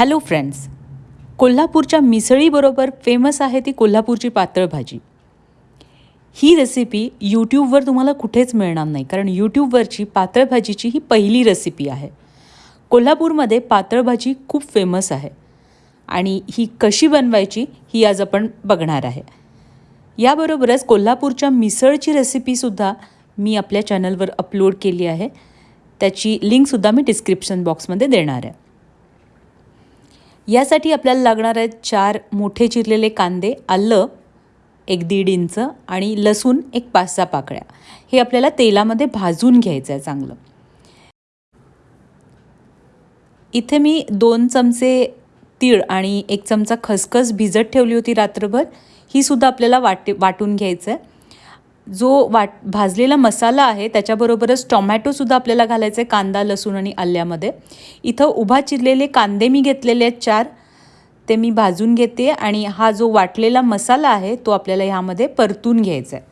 Hello friends कोल्हापूरच्या मिसळीबरोबर famous आहे ती कोल्हापूरची पातळ भाजी ही रेसिपी यूट्यूबवर तुम्हाला कुठेच मिळणार नाही कारण यूट्यूबवरची पातळ भाजीची ही पहिली रेसिपी आहे. कोल्हापूरमध्ये पातळ भाजी खूप फेमस आहे आणि ही कशी बनवायची ही आज आपण बघणार आहे. याबरोबरच कोल्हापूरच्या मिसळची रेसिपीसुद्धा मी आपल्या चॅनलवर अपलोड केली आहे. त्याची लिंकसुद्धा मी डिस्क्रिप्शन बॉक्समध्ये देणार आहे. यासाठी आपल्याला लागणार आहेत चार मोठे चिरलेले कांदे आलं एक दीड इंच आणि लसूण एक पाच सहा पाकळ्या. हे आपल्याला तेलामध्ये भाजून घ्यायचं आहे चांगलं. इथे मी दोन चमचे तीळ आणि एक चमचा खसखस भिजत ठेवली होती रात्रभर. ही सुद्धा आपल्याला वाटे वाटून घ्यायचं आहे जो वाट भाजलेला मसाला आहे त्याच्याबरोबरच टॉमॅटोसुद्धा आपल्याला घालायचं आहे कांदा लसूण आणि आल्यामध्ये. इथं उभा चिरलेले कांदे मी घेतलेले आहेत चार. ते मी भाजून घेते आणि हा जो वाटलेला मसाला आहे तो आपल्याला ह्यामध्ये परतून घ्यायचा आहे.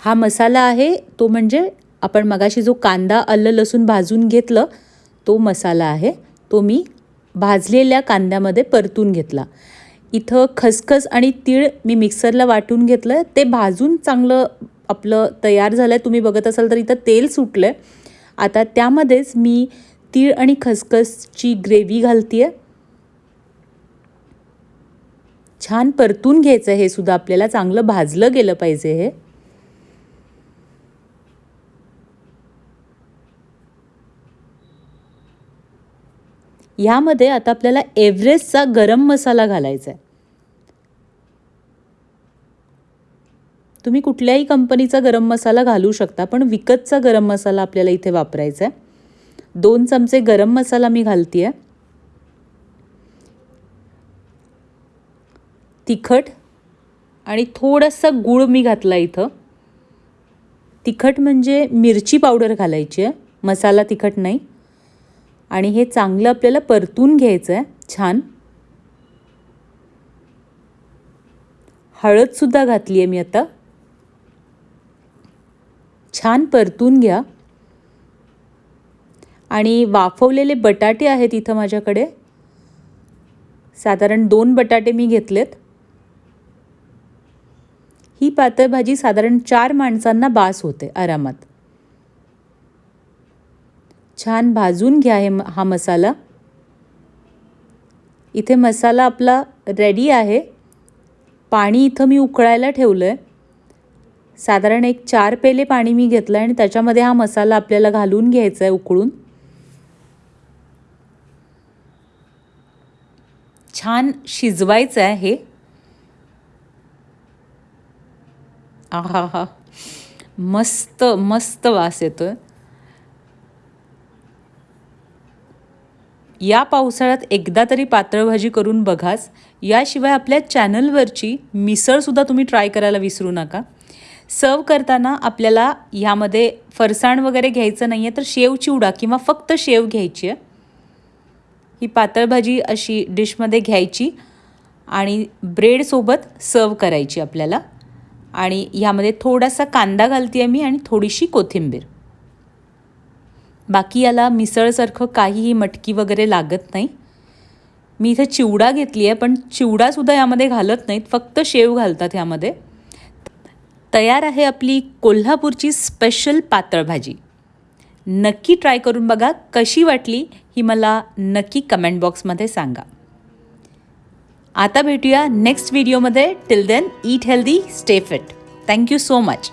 हा मसाला आहे तो म्हणजे आपण मगाशी जो कांदा आलं लसूण भाजून घेतलं तो मसाला आहे. तो मी भाजलेल्या कांद्यामध्ये परतून घेतला. इथं खसखस आणि तीळ मी मिक्सरला वाटून घेतलं ते भाजून चांगलं आपलं तयार झालं आहे तुम्ही बघत असाल तर इथं तेल सुटलं आहे आता त्यामध्येच मी तीळ आणि खसखसची ग्रेव्ही घालते आहे छान परतून घ्यायचं हे सुद्धा आपल्याला चांगलं भाजलं गेलं पाहिजे हे. ह्यामध्ये आता आपल्याला एव्हरेस्टचा गरम मसाला घालायचा आहे तुम्ही कुठल्याही कंपनीचा गरम मसाला घालू शकता पण विकतचा गरम मसाला आपल्याला इथे वापरायचा आहे दोन चमचे गरम मसाला मी घालते आहे तिखट आणि थोडंसं गूळ मी घातला इथं. तिखट म्हणजे मिरची पावडर घालायची आहे मसाला तिखट नाही. आणि हे चांगलं आपल्याला परतून घ्यायचं आहे छान. हळदसुद्धा घातली आहे मी आता. छान परतून घ्या. आणि वाफवलेले बटाटे आहेत इथं माझ्याकडे. साधारण दोन बटाटे मी घेतलेत. ही पातळ भाजी साधारण चार माणसांना बास होते आरामात. छान भाजून घ्या हे हा मसाला. इथे मसाला आपला रेडी आहे. पाणी इथं मी उकळायला ठेवलं आहे साधारण एक चार पेले पाणी मी घेतलं आहे आणि त्याच्यामध्ये हा मसाला आपल्याला घालून घ्यायचा आहे उकळून. छान शिजवायचं आहे हे. आहा हा मस्त मस्त वास येतो आहे या पावसाळ्यात एकदा तरी पातळ भाजी करून बघाच. याशिवाय आपल्या चॅनलवरची मिसळसुद्धा तुम्ही ट्राय करायला विसरू नका. सर्व करताना आपल्याला ह्यामध्ये फरसाण वगैरे घ्यायचं नाही आहे तर शेव चिवडा किंवा फक्त शेव घ्यायची आहे. ही पातळ भाजी अशी डिशमध्ये घ्यायची आणि ब्रेडसोबत सर्व करायची आपल्याला. आणि ह्यामध्ये थोडासा कांदा घालते आहे मी आणि थोडीशी कोथिंबीर. बाकी याला मिसळसारखं काहीही मटकी वगैरे लागत नाही. मी इथे चिवडा घेतली आहे पण चिवडासुद्धा यामध्ये घालत नाहीत. फक्त शेव घालतात यामध्ये. तयार आहे आपली कोल्हापूरची स्पेशल पातळ भाजी नक्की ट्राय करून बघा कशी वाटली ही मला नक्की कमेंट बॉक्समध्ये सांगा. आता भेटूया नेक्स्ट व्हिडिओमध्ये. Till then eat healthy stay fit thank you so much